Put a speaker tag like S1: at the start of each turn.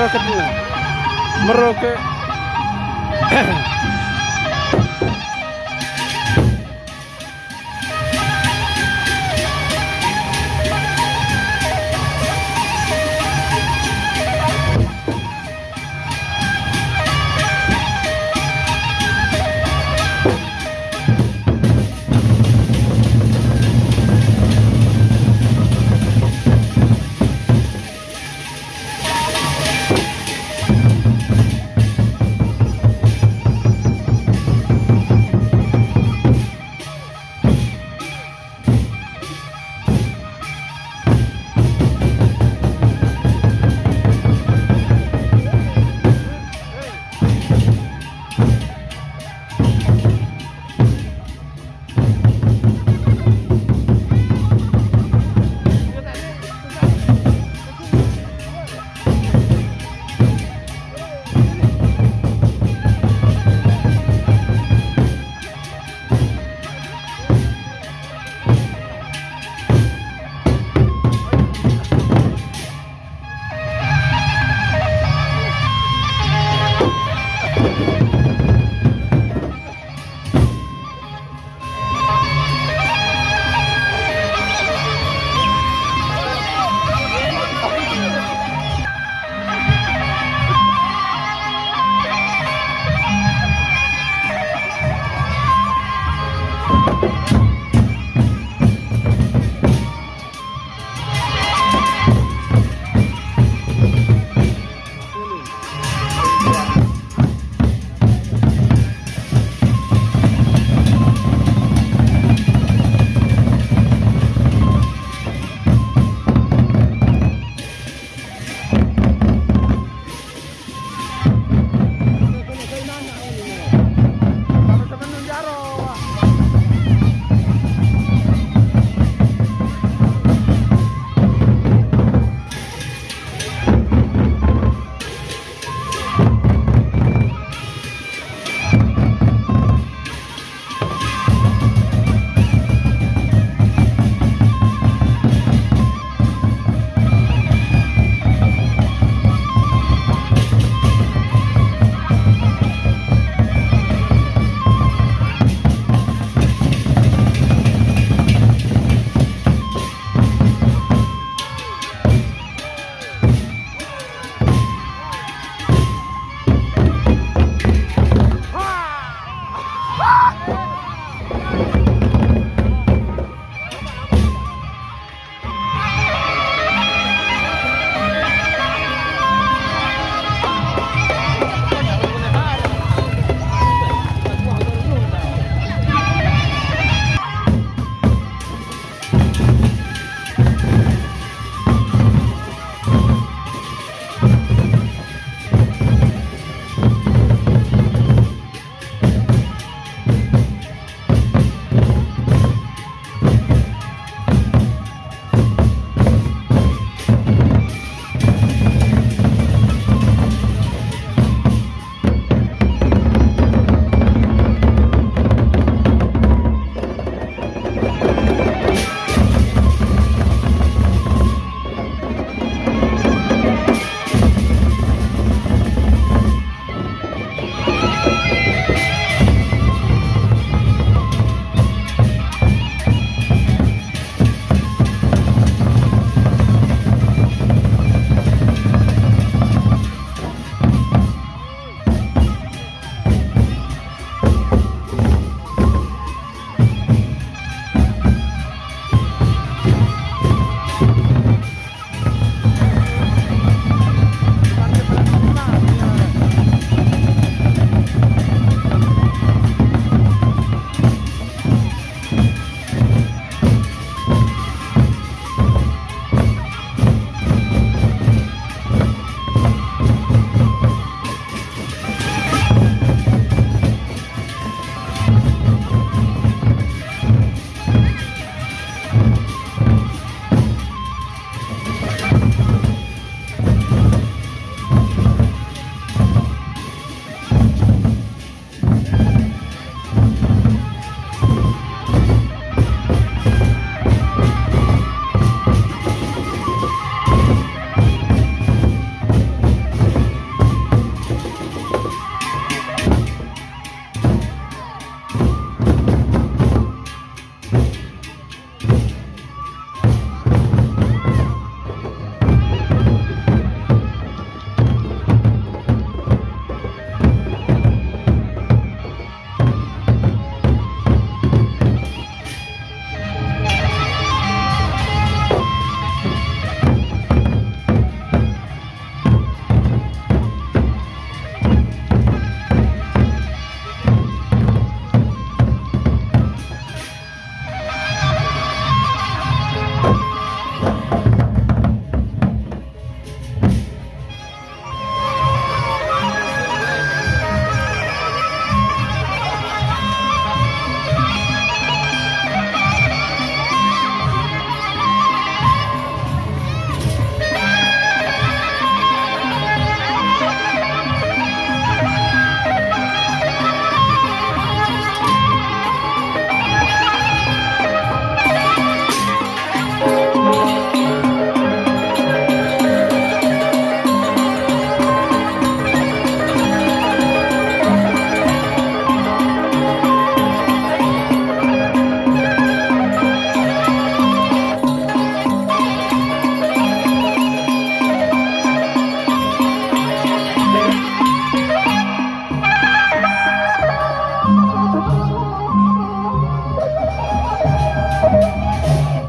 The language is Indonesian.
S1: meroket dulu meroket